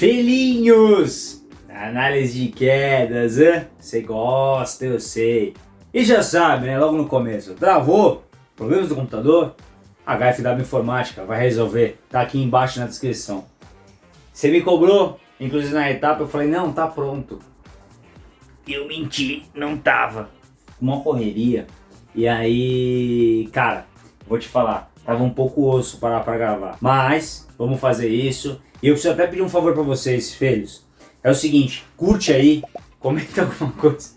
Felinhos! Análise de quedas, Você gosta, eu sei. E já sabe, né? Logo no começo. Travou? Problemas do computador? HFW Informática vai resolver. Tá aqui embaixo na descrição. Você me cobrou, inclusive na etapa, eu falei, não, tá pronto. Eu menti, não tava. Uma correria. E aí, cara, vou te falar, tava um pouco osso parar pra gravar. Mas, vamos fazer isso. E eu preciso até pedir um favor pra vocês, filhos. É o seguinte, curte aí, comenta alguma coisa.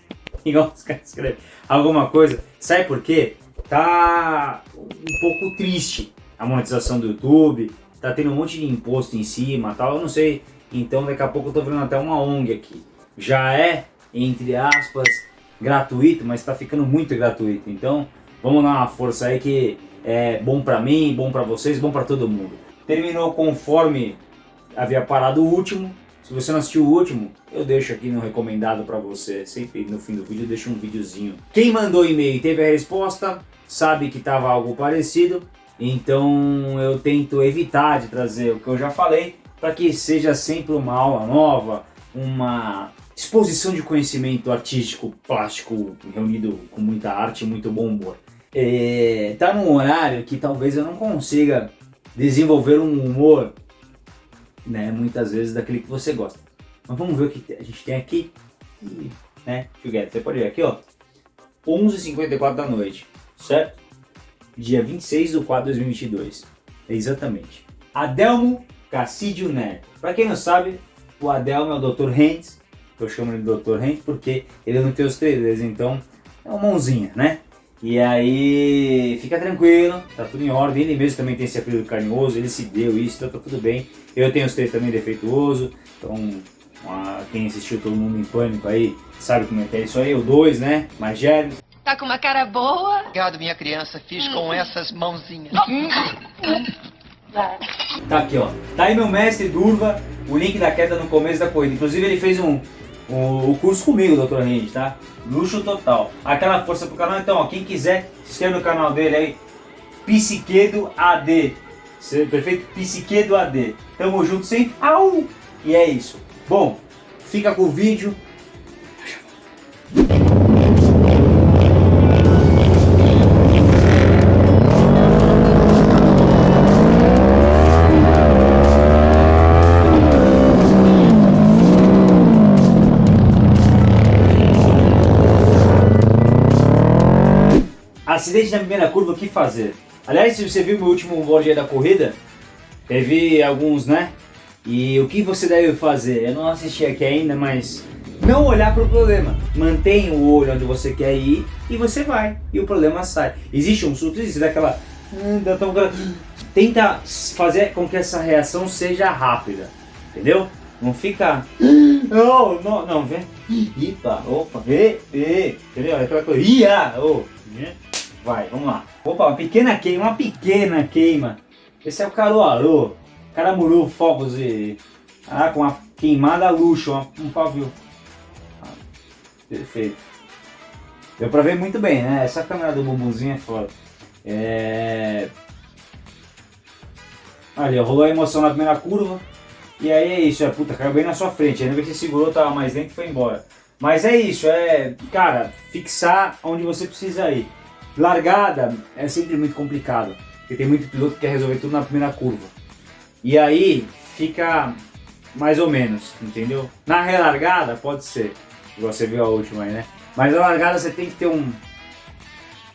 Igual os caras escrevem. Alguma coisa. Sabe por quê? Tá um pouco triste a monetização do YouTube. Tá tendo um monte de imposto em cima tal. Eu não sei. Então daqui a pouco eu tô vendo até uma ONG aqui. Já é, entre aspas, gratuito, mas tá ficando muito gratuito. Então vamos dar uma força aí que é bom pra mim, bom pra vocês, bom pra todo mundo. Terminou conforme havia parado o último. Se você não assistiu o último, eu deixo aqui no recomendado para você. Sempre no fim do vídeo eu deixo um videozinho. Quem mandou e-mail e teve a resposta, sabe que estava algo parecido. Então eu tento evitar de trazer o que eu já falei, para que seja sempre uma aula nova, uma exposição de conhecimento artístico, plástico, reunido com muita arte e muito bom humor. É, tá num horário que talvez eu não consiga desenvolver um humor né, muitas vezes daquele que você gosta. Mas vamos ver o que a gente tem aqui, né, together. Você pode ver aqui, ó, 11h54 da noite, certo? Dia 26 de 4 de 2022, exatamente. Adelmo Cassidio Neto. Pra quem não sabe, o Adelmo é o Dr. Hentz, eu chamo ele de Dr. Hentz porque ele não tem os três então é uma mãozinha, né? E aí, fica tranquilo, tá tudo em ordem. Ele mesmo também tem esse apelido carinhoso, ele se deu isso, então tá tudo bem. Eu tenho os três também defeituoso, então quem assistiu Todo Mundo em Pânico aí sabe como é que é isso aí. O dois, né? Mais gêmeos. Tá com uma cara boa. Obrigado, minha criança. Fiz hum. com essas mãozinhas. tá aqui, ó. Tá aí meu mestre Durva, o link da queda no começo da corrida. Inclusive ele fez um, o, curso comigo, Dr. Rende, tá? Luxo total. Aquela força pro canal. Então, ó, quem quiser, se inscreve no canal dele aí. Psiquedo AD. Perfeito? Psiquedo AD. Tamo junto sempre. Au! E é isso. Bom, fica com o vídeo. Acidente na primeira curva, o que fazer? Aliás, se você viu meu último board da corrida, teve alguns, né? E o que você deve fazer? Eu não assisti aqui ainda, mas não olhar para o problema. Mantenha o olho onde você quer ir e você vai. E o problema sai. Existe um susto, existe daquela... Tenta fazer com que essa reação seja rápida. Entendeu? Não fica... Não, não, não, vem. Ipa, opa, e, e, entendeu? Aquela coisa, ia, oh? Vai, vamos lá. Opa, uma pequena queima, uma pequena queima. Esse é o Caruaru. Caramuru, fogos e... Ah, com uma queimada luxo, um pavio. Ah, perfeito. Deu pra ver muito bem, né? Essa câmera do bumbumzinho é foda. É... Ali, rolou a emoção na primeira curva. E aí é isso, é puta, caiu bem na sua frente. Ainda bem que você segurou, tava mais dentro e foi embora. Mas é isso, é, cara, fixar onde você precisa ir. Largada é sempre muito complicado, porque tem muito piloto que quer resolver tudo na primeira curva. E aí fica mais ou menos, entendeu? Na relargada pode ser, igual você viu a última aí, né? Mas na largada você tem que ter um,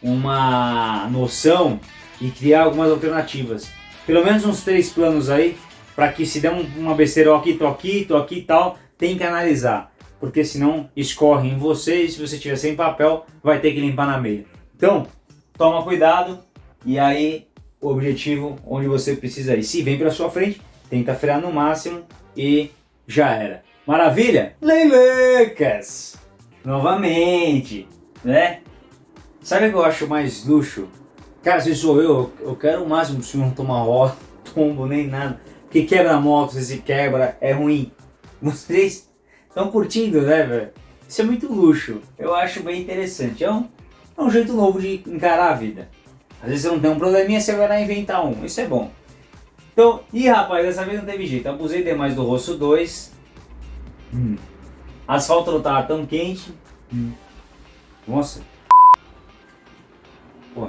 uma noção e criar algumas alternativas. Pelo menos uns três planos aí, para que se der uma besteira, aqui, tô aqui, tô aqui e tal, tem que analisar. Porque senão escorre em você e se você tiver sem papel, vai ter que limpar na meia. Então, toma cuidado e aí o objetivo onde você precisa ir. Se vem para sua frente, tenta frear no máximo e já era. Maravilha? Leilecas! Novamente, né? Sabe o que eu acho mais luxo? Cara, se sou eu, eu quero o máximo se não tomar ó, tombo nem nada. Porque quebra a moto, se quebra, é ruim. Vocês estão curtindo, né, velho? Isso é muito luxo. Eu acho bem interessante. Um é um jeito novo de encarar a vida. Às vezes você não tem um probleminha, você vai lá inventar um. Isso é bom. Então, ih rapaz, dessa vez não teve jeito. Abusei demais do rosto 2. Hum. Asfalto não tava tão quente. Hum. Nossa. Pô.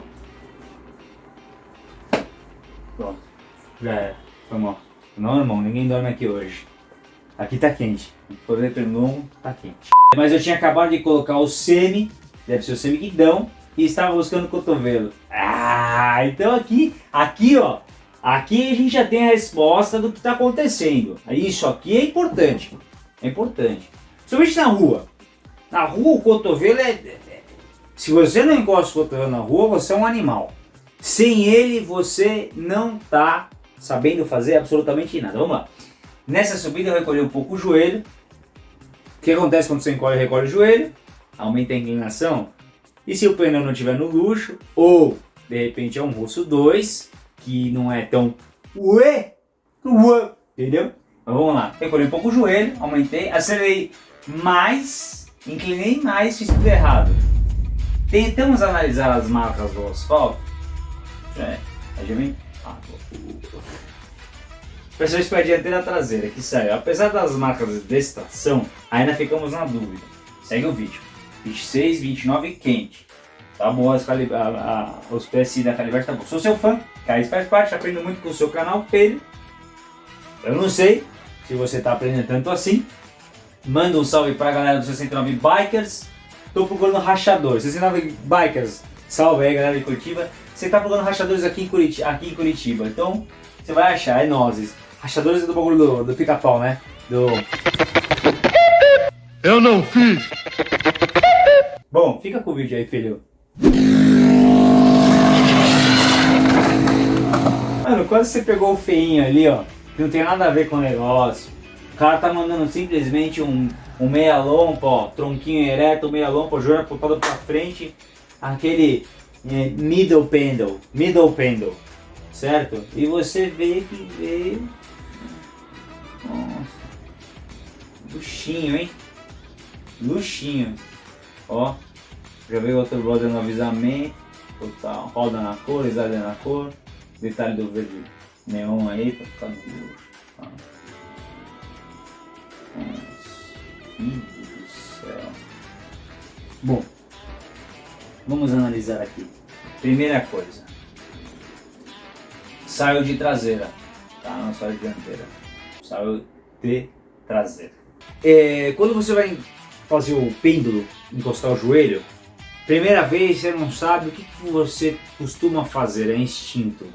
Pronto. Já era. Foi mal. Não, irmão, ninguém dorme aqui hoje. Aqui tá quente. Por pelo tá quente. Mas eu tinha acabado de colocar o semi, deve ser o semiguidão, e estava buscando o cotovelo. Ah, então aqui, aqui ó, aqui a gente já tem a resposta do que está acontecendo. Isso aqui é importante, é importante. Principalmente na rua. Na rua o cotovelo é. Se você não encosta o cotovelo na rua, você é um animal. Sem ele, você não está sabendo fazer absolutamente nada. Vamos lá. Nessa subida eu recolhi um pouco o joelho. O que acontece quando você encolhe e recolhe o joelho? Aumenta a inclinação. E se o pneu não estiver no luxo, ou de repente é um rosto 2, que não é tão ué, ué, entendeu? Mas vamos lá, recolhi um pouco o joelho, aumentei, acelerei mais, inclinei mais, fiz tudo errado. Tentamos analisar as marcas do asfalto. É, vem. Ah, Principalmente para a dianteira traseira, que saiu. Apesar das marcas de extração, ainda ficamos na dúvida. Segue o vídeo. 26, 29 quente. Tá bom, as calib a, a, os PSI da Calibre tá bom. Sou seu fã, Caís faz parte, aprendo muito com o seu canal, Pedro. Eu não sei se você tá aprendendo tanto assim. Manda um salve pra galera do 69 Bikers. Tô procurando rachadores. 69 Bikers, salve aí galera de Curitiba. Você tá procurando rachadores aqui em Curitiba, aqui em Curitiba. então você vai achar, é nozes. Rachadores do bagulho do, do pica-pau, né? Do... Eu não fiz! Bom, fica com o vídeo aí, filho. Mano, quando você pegou o feinho ali, ó, que não tem nada a ver com o negócio, o cara tá mandando simplesmente um, um meia lompa, ó, tronquinho ereto, meia lompa, joelho apontado pra frente, aquele é, middle pendle, middle pendle, certo? E você vê que veio nossa. Luxinho, hein? Luxinho. Ó. Já veio outro brother no avisamento. Total. Roda na cor, exalha na cor. Detalhe do verde neon aí pra ficar no. Tá? Do céu. Bom. Vamos analisar aqui. Primeira coisa. Saio de traseira. Tá? Não saio de dianteira saiu de traseira. É, quando você vai fazer o pêndulo, encostar o joelho, primeira vez você não sabe o que, que você costuma fazer, é instinto.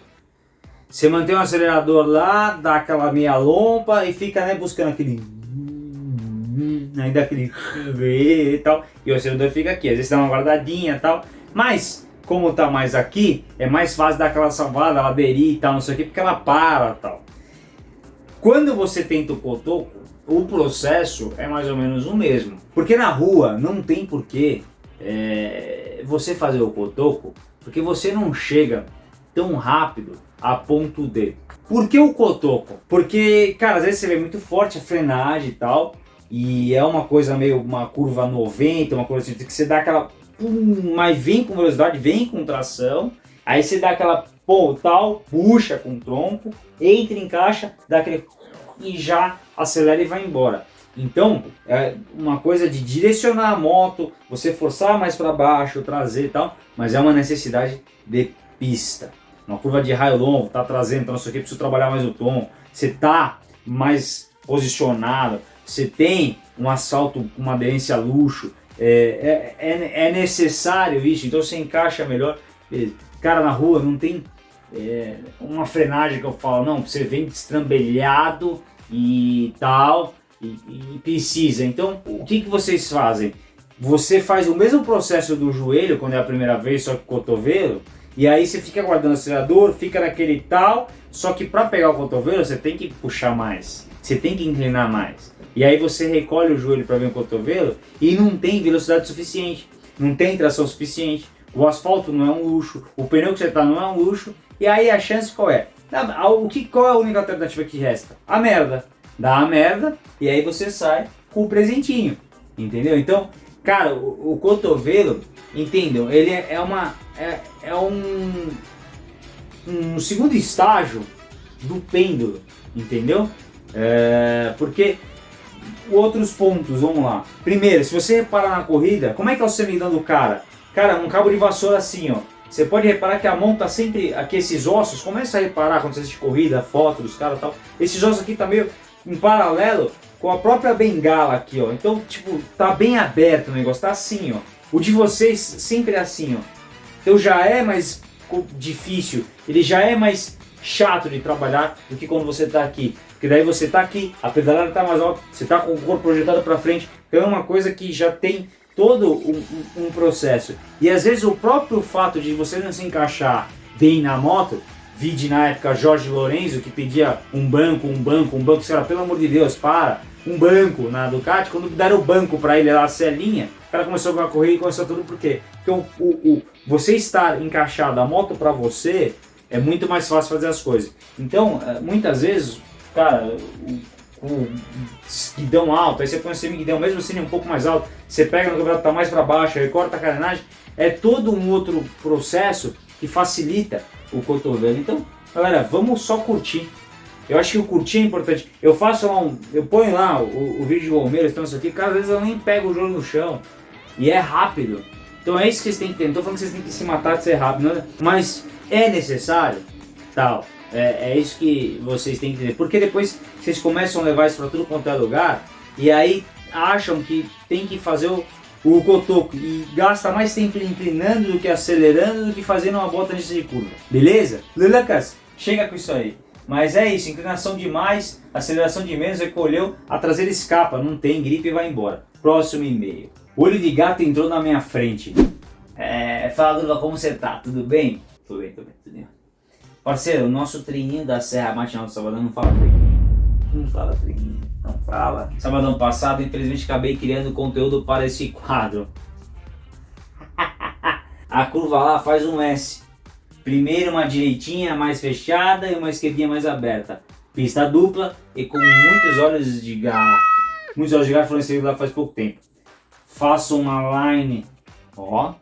Você mantém o acelerador lá, dá aquela meia lompa e fica né, buscando aquele... Ainda aquele... e tal. E o acelerador fica aqui, às vezes dá uma guardadinha e tal. Mas, como tá mais aqui, é mais fácil dar aquela salvada, ela aderir e tal, não sei o que, porque ela para tal. Quando você tenta o cotoco, o processo é mais ou menos o mesmo. Porque na rua não tem porquê é, você fazer o cotoco, porque você não chega tão rápido a ponto de. Por que o cotoco? Porque, cara, às vezes você vê muito forte a frenagem e tal, e é uma coisa meio, uma curva 90, uma coisa assim, que você dá aquela, pum, mas vem com velocidade, vem com tração, aí você dá aquela pô, tal, puxa com o tronco, entra em caixa, dá aquele e já acelera e vai embora. Então, é uma coisa de direcionar a moto, você forçar mais para baixo, trazer e tal, mas é uma necessidade de pista. Uma curva de raio longo, tá trazendo, então isso aqui preciso trabalhar mais o tom, você tá mais posicionado, você tem um assalto com uma aderência luxo, é, é, é, é necessário isso, então você encaixa melhor. Cara, na rua não tem é, uma frenagem que eu falo, não, você vem destrambelhado e tal, e, e, precisa. Então, o que, que vocês fazem? Você faz o mesmo processo do joelho, quando é a primeira vez, só que cotovelo, e aí você fica guardando o acelerador, fica naquele tal, só que para pegar o cotovelo você tem que puxar mais, você tem que inclinar mais. E aí você recolhe o joelho para ver o cotovelo e não tem velocidade suficiente, não tem tração suficiente. O asfalto não é um luxo, o pneu que você está não é um luxo, e aí a chance qual é? O que, qual é a única alternativa que resta? A merda. Dá a merda e aí você sai com o presentinho. Entendeu? Então, cara, o, o cotovelo, entendeu? Ele é, é uma. É, é um, um segundo estágio do pêndulo, entendeu? É, porque outros pontos, vamos lá. Primeiro, se você reparar na corrida, como é que é o semidão do cara? Cara, um cabo de vassoura assim, ó. Você pode reparar que a mão tá sempre, aqui esses ossos, começa a reparar quando você assiste corrida, foto dos caras e tal. Esses ossos aqui tá meio em paralelo com a própria bengala aqui, ó. Então, tipo, tá bem aberto o negócio, tá assim, ó. O de vocês sempre é assim, ó. Então já é mais difícil, ele já é mais chato de trabalhar do que quando você tá aqui. Porque daí você tá aqui, a pedalada tá mais alta, você tá com o corpo projetado para frente. Então é uma coisa que já tem todo um, um, um, processo. E às vezes o próprio fato de você não se encaixar bem na moto, vide na época Jorge Lorenzo que pedia um banco, um banco, um banco, sei lá, pelo amor de Deus, para, um banco na Ducati, quando deram o banco para ele lá, a celinha, o cara começou a correr e começou tudo por quê? Porque o, o, o você estar encaixado a moto para você é muito mais fácil fazer as coisas. Então, eh, muitas vezes, cara, o guidão alto, aí você põe o semi-guidão, mesmo assim um pouco mais alto, você pega no campeonato tá mais para baixo, aí corta a carenagem, é todo um outro processo que facilita o cotovelo. Então, galera, vamos só curtir. Eu acho que o curtir é importante. Eu faço lá um. Eu ponho lá o, o vídeo de Palmeiras, então isso aqui, cara, às vezes eu nem pego o jogo no chão. E é rápido. Então é isso que vocês têm que ter. Não tô falando que vocês têm que se matar de ser rápido, né? mas é necessário, tal. É, é isso que vocês têm que entender. Porque depois vocês começam a levar isso para tudo quanto é lugar e aí acham que tem que fazer o, o cotoco e gasta mais tempo inclinando do que acelerando do que fazendo uma bota de curva. Beleza? Lucas, chega com isso aí. Mas é isso, inclinação demais, aceleração de menos, recolheu, a traseira escapa, não tem gripe e vai embora. Próximo e-mail. Olho de gato entrou na minha frente. É, fala Lula, como você tá? Tudo bem? Tudo bem, tudo bem, tudo bem. Parceiro, o nosso treininho da Serra Matinal do Sabadão não fala treininho. Não fala treininho, não fala. Sabadão passado, infelizmente, acabei criando conteúdo para esse quadro. A curva lá faz um S. Primeiro uma direitinha mais fechada e uma esquerdinha mais aberta. Pista dupla e com muitos olhos de gato. Muitos olhos de gato foram inseridos lá faz pouco tempo. Faço uma line, ó,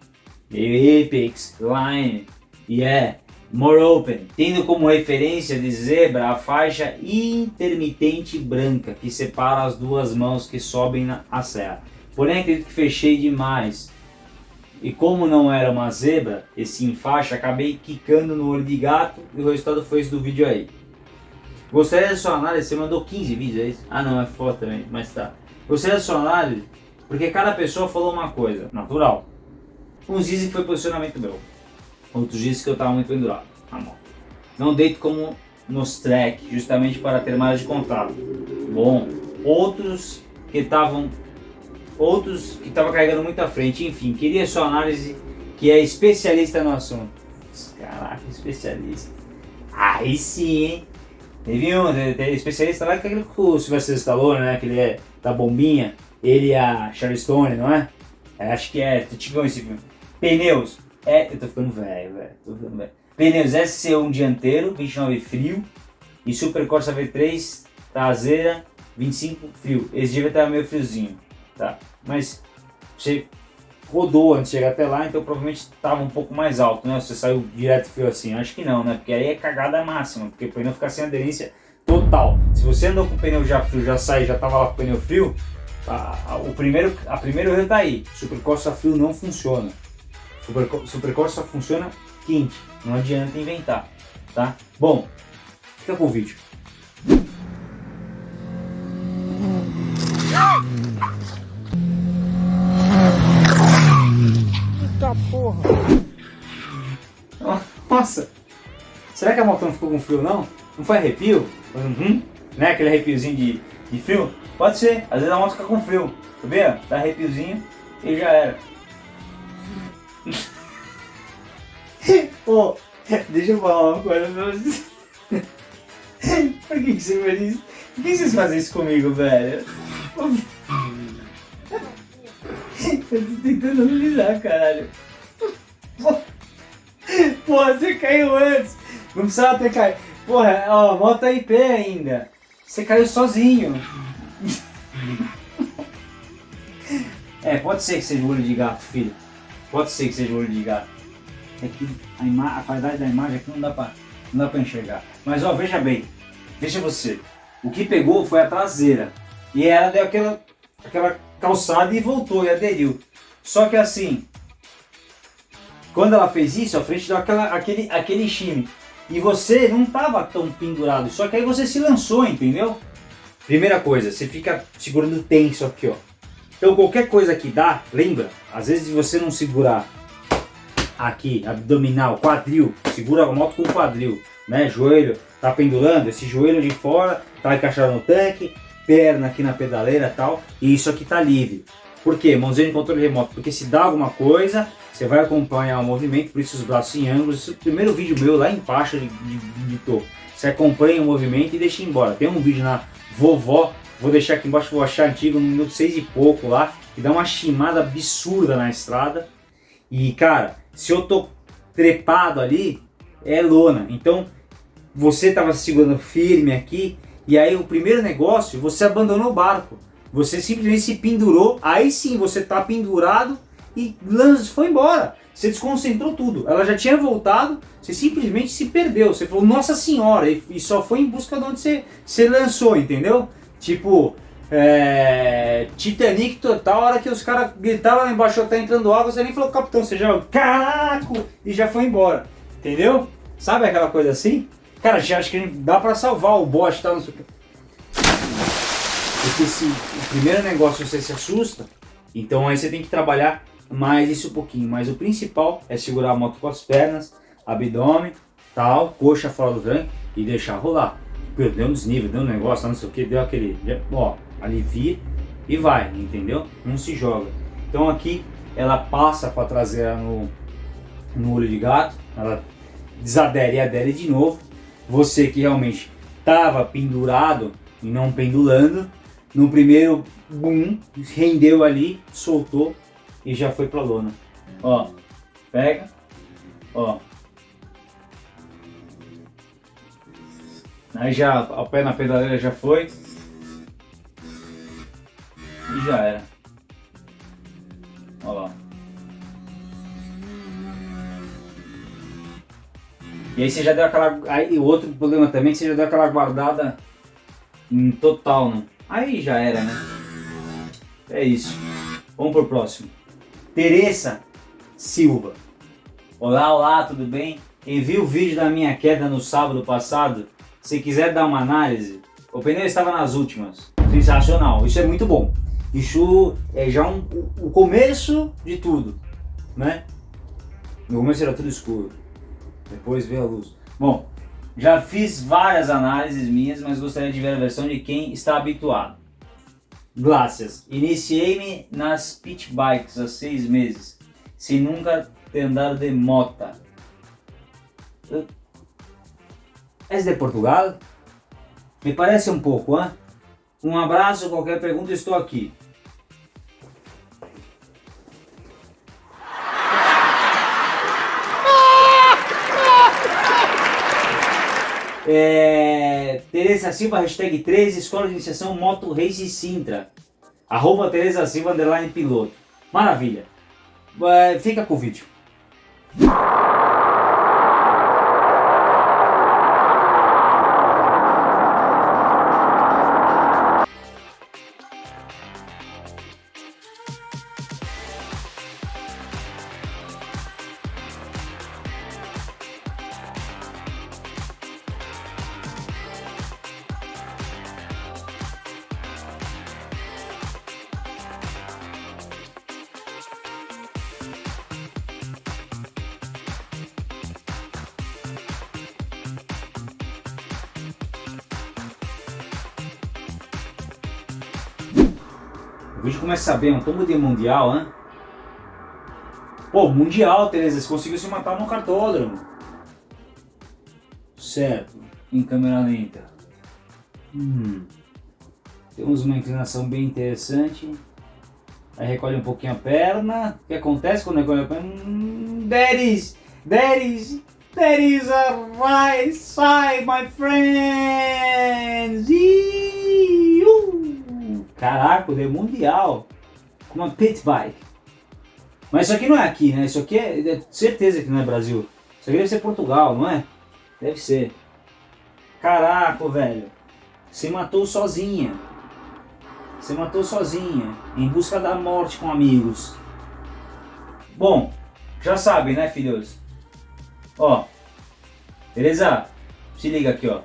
apex, line, e é more open, tendo como referência de zebra a faixa intermitente branca que separa as duas mãos que sobem a serra. Porém acredito que fechei demais e como não era uma zebra, e sim faixa, acabei quicando no olho de gato e o resultado foi esse do vídeo aí. Gostaria da sua análise, você mandou 15 vídeos, é isso? Ah não, é foto também, mas tá. Gostaria da sua análise, porque cada pessoa falou uma coisa, natural. Uns dizem que foi posicionamento meu, outros dizem que eu estava muito pendurado na moto. Não deito como nos track, justamente para ter mais de contato. Bom, outros que estavam outros que estavam carregando muito à frente. Enfim, queria sua análise, que é especialista no assunto. Caraca, especialista. Aí sim, hein? Teve um especialista lá que é aquele com o Sylvester Stallone, né? Que ele é da bombinha. Ele e a Charlie Stone, não é? é acho que é, tipo esse filme. Pneus. É, eu tô ficando velho, velho. Tô ficando velho. Pneus SC1 dianteiro, 29 frio. E Super Corsa V3 traseira, 25 frio. Esse dia vai estar meio friozinho tá? Mas você rodou antes de chegar até lá, então provavelmente estava um pouco mais alto, né? Você saiu direto frio assim, acho que não, né? Porque aí é cagada máxima, porque o pneu fica sem aderência total. Se você andou com o pneu já frio, já sai, já estava lá com o pneu frio, a, a, o primeiro, a primeiro erro tá aí. Super Corsa frio não funciona. Super, Super Corsa funciona quente, não adianta inventar, tá? Bom, fica com o vídeo. porra. Nossa. Será que a moto não ficou com frio não? Não foi arrepio? Uhum. Né? Aquele arrepiozinho de, de frio? Pode ser. Às vezes a moto fica com frio. Tá vendo? Dá arrepiozinho e já era. Pô, deixa eu falar uma coisa pra vocês. Por que, que você faz isso? Por que vocês fazem isso comigo, velho? Eu tô tentando analisar, caralho. Porra, você caiu antes. Não precisava ter caído. Porra, ó, a moto tá em pé ainda. Você caiu sozinho. é, pode ser que seja o olho de gato, filho. Pode ser que seja olho de gato. É que a, a qualidade da imagem aqui não dá pra Não dá pra enxergar. Mas ó, veja bem. Veja você. O que pegou foi a traseira. E ela deu aquela, aquela calçada e voltou e aderiu. Só que assim, quando ela fez isso, a frente deu aquela, aquele, aquele chime. E você não estava tão pendurado, só que aí você se lançou, entendeu? Primeira coisa, você fica segurando tenso aqui, ó. Então qualquer coisa que dá, lembra? Às vezes você não segurar aqui, abdominal, quadril, segura a moto com o quadril, né? Joelho, tá pendurando, esse joelho de fora, tá encaixado no tanque, perna aqui na pedaleira tal, e isso aqui tá livre. Por quê? Mãozinha de controle remoto, porque se dá alguma coisa, você vai acompanhar o movimento, por isso os braços em ângulos. Esse é o primeiro vídeo meu lá embaixo de, de, de topo. Você acompanha o movimento e deixa embora. Tem um vídeo na vovó, vou deixar aqui embaixo, vou achar antigo, no minuto 6 e pouco lá, que dá uma chimada absurda na estrada. E cara, se eu tô trepado ali, é lona. Então você estava segurando firme aqui, e aí o primeiro negócio, você abandonou o barco. Você simplesmente se pendurou, aí sim você está pendurado e foi embora. Você desconcentrou tudo. Ela já tinha voltado, você simplesmente se perdeu. Você falou, nossa senhora, e, e só foi em busca de onde você, você lançou, entendeu? Tipo, é, Titanic total, a hora que os caras gritavam lá embaixo, tá entrando água, você nem falou, capitão, você já, caraca, e já foi embora. Entendeu? Sabe aquela coisa assim? Cara, já acho que dá pra salvar o bote e tal, não sei o que. Porque se o primeiro negócio você se assusta, então aí você tem que trabalhar mais isso um pouquinho. Mas o principal é segurar a moto com as pernas, abdômen, tal, coxa fora do tranco e deixar rolar. Deu um desnível, deu um negócio, não sei o que, deu aquele, ó, alivia e vai, entendeu? Não se joga. Então aqui ela passa com a traseira no, no olho de gato, ela desadere e adere de novo. Você que realmente estava pendurado e não pendulando, no primeiro boom, rendeu ali, soltou e já foi pra lona. Ó, pega, ó. Aí já, o pé na pedaleira já foi. E já era. Ó lá. E aí você já deu aquela... Aí outro problema também, você já deu aquela guardada em total, né? Aí já era, né? É isso. Vamos pro próximo. Teresa Silva. Olá, olá, tudo bem? Envie o vídeo da minha queda no sábado passado. Se quiser dar uma análise, o pneu estava nas últimas. Sensacional, isso é muito bom. Isso é já um, o começo de tudo, né? No começo era tudo escuro, depois veio a luz. Bom, já fiz várias análises minhas, mas gostaria de ver a versão de quem está habituado. Glácias. Iniciei-me nas pit bikes há seis meses, sem nunca ter andado de mota. És de Portugal? Me parece um pouco, hein? Um abraço, qualquer pergunta estou aqui. É, Tereza Silva, hashtag 13, Escola de Iniciação Moto Race Sintra. Arroba Tereza Silva, underline piloto. Maravilha. É, fica com o vídeo. O vídeo começa bem, um tombo de mundial, hein? Pô, mundial, Tereza, você conseguiu se matar no cartódromo. Certo, em câmera lenta. Hum. Temos uma inclinação bem interessante. Aí recolhe um pouquinho a perna. O que acontece quando recolhe a perna? Hum, there is, there is, is a right side, my friends. Caraca, é mundial. Com uma pit bike. Mas isso aqui não é aqui, né? Isso aqui é, é certeza que não é Brasil. Isso aqui deve ser Portugal, não é? Deve ser. Caraca, velho. Você matou sozinha. Você matou sozinha. Em busca da morte com amigos. Bom, já sabe, né, filhos? Ó. Beleza? Se liga aqui, ó.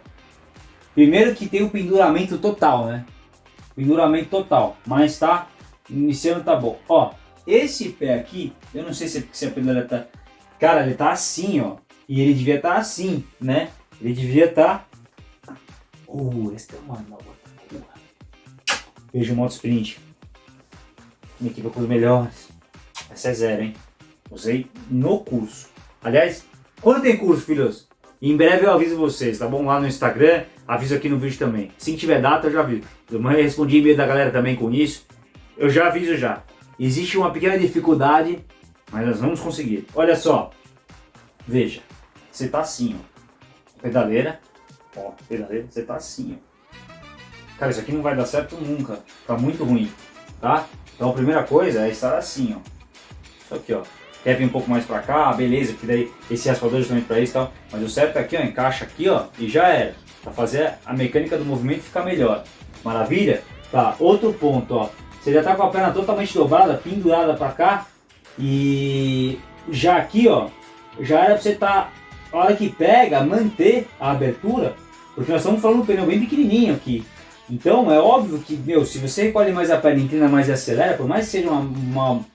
Primeiro que tem o penduramento total, né? Penduramento total. Mas tá iniciando tá bom. Ó, esse pé aqui, eu não sei se, se a pedaleira tá... Cara, ele tá assim, ó. E ele devia estar tá assim, né? Ele devia estar... Tá... Uh, essa é uma Vejo moto sprint. Minha equipe com os melhores. Essa é zero, hein? Usei no curso. Aliás, quando tem curso, filhos? Em breve eu aviso vocês, tá bom? Lá no Instagram, aviso aqui no vídeo também. Se tiver data, eu já aviso. Eu respondi e-mail da galera também com isso. Eu já aviso já. Existe uma pequena dificuldade, mas nós vamos conseguir. Olha só. Veja. Você tá assim, ó. Pedaleira. Ó, pedaleira. Você tá assim, ó. Cara, isso aqui não vai dar certo nunca. Tá muito ruim, tá? Então a primeira coisa é estar assim, ó. Isso aqui, ó. Quer vir um pouco mais pra cá, beleza, porque daí esse raspador é justamente pra isso e tal. Mas o certo é aqui, ó, encaixa aqui, ó, e já era. Pra fazer a mecânica do movimento ficar melhor. Maravilha? Tá, outro ponto, ó. Você já tá com a perna totalmente dobrada, pendurada pra cá. E já aqui, ó, já era pra você tá, a hora que pega, manter a abertura. Porque nós estamos falando de um pneu bem pequenininho aqui. Então é óbvio que, meu, se você recolhe mais a perna, inclina mais e acelera, por mais que seja uma, uma,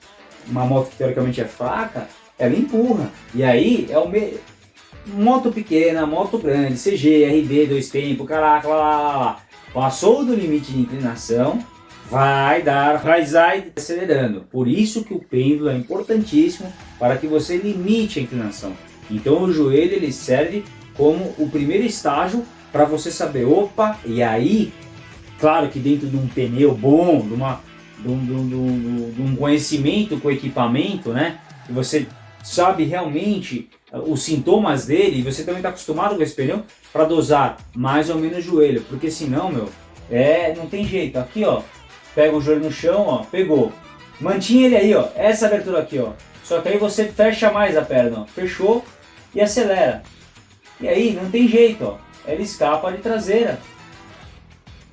uma moto que teoricamente é fraca, ela empurra. E aí é o me... moto pequena, moto grande, CG, RB, dois tempos, caraca, lá, lá, lá. Passou do limite de inclinação, vai dar raizai acelerando. Por isso que o pêndulo é importantíssimo para que você limite a inclinação. Então o joelho ele serve como o primeiro estágio para você saber, opa, e aí Claro que dentro de um pneu bom, de, uma, de, um, de, um, de um conhecimento com equipamento, né? Que você sabe realmente uh, os sintomas dele e você também está acostumado com esse pneu para dosar mais ou menos o joelho, porque senão, meu, é, não tem jeito. Aqui, ó, pega o joelho no chão, ó, pegou. Mantinha ele aí, ó, essa abertura aqui, ó. Só que aí você fecha mais a perna, ó, fechou e acelera. E aí, não tem jeito, ó, ela escapa de traseira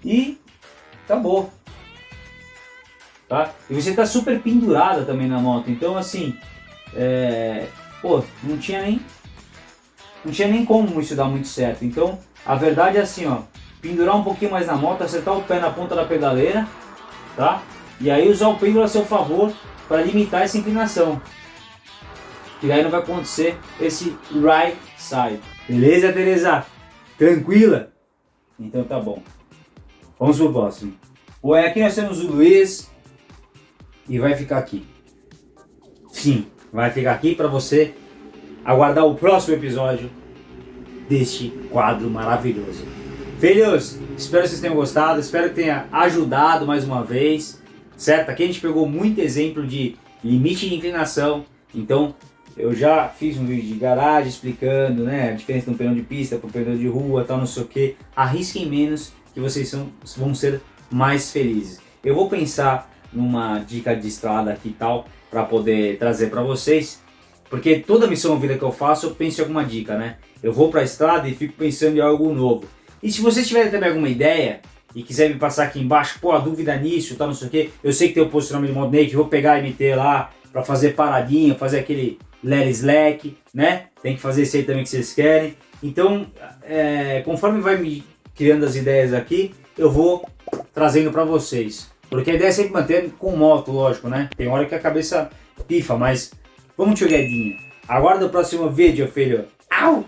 e acabou. Tá? E você está super pendurada também na moto, então assim, é, pô, não tinha nem não tinha nem como isso dar muito certo. Então, a verdade é assim, ó, pendurar um pouquinho mais na moto, acertar o pé na ponta da pedaleira, tá? E aí usar o pêndulo a seu favor para limitar essa inclinação. E daí não vai acontecer esse right side. Beleza, Teresa? Tranquila? Então tá bom. Vamos pro próximo. Bom, aqui nós temos o Luiz e vai ficar aqui. Sim, vai ficar aqui para você aguardar o próximo episódio deste quadro maravilhoso. Filhos, espero que vocês tenham gostado, espero que tenha ajudado mais uma vez, certo? Aqui a gente pegou muito exemplo de limite de inclinação, então eu já fiz um vídeo de garagem explicando né, a diferença de um pneu de pista para um pneu de rua, tal, não sei o que. Arrisquem menos que vocês são, vão ser mais felizes. Eu vou pensar numa dica de estrada aqui e tal, para poder trazer para vocês, porque toda missão vida que eu faço, eu penso em alguma dica, né? Eu vou para a estrada e fico pensando em algo novo. E se vocês tiverem também alguma ideia, e quiser me passar aqui embaixo, pô, a dúvida nisso, tal, não sei o que, eu sei que tem o posicionamento de modo naked, vou pegar e meter lá, para fazer paradinha, fazer aquele let slack, né? Tem que fazer isso aí também que vocês querem. Então, é, conforme vai me criando as ideias aqui, eu vou trazendo para vocês. Porque a ideia é sempre manter com moto, lógico, né? Tem hora que a cabeça pifa, mas vamos te olhadinha. Aguarda o próximo vídeo, filho. Au!